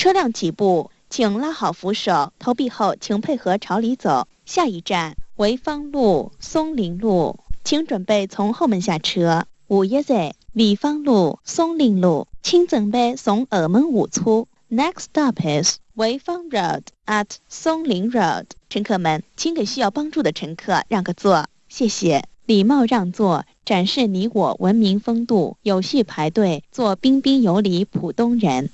车辆起步，请拉好扶手，投币后请配合朝里走。下一站潍坊路、松林路，请准备从后门下车。下一站潍坊路、松林路，请准备从后门下车。Next stop is 潍坊 Road at 松林 Road。乘客们，请给需要帮助的乘客让个座，谢谢。礼貌让座，展示你我文明风度，有序排队，做彬彬有礼浦东人。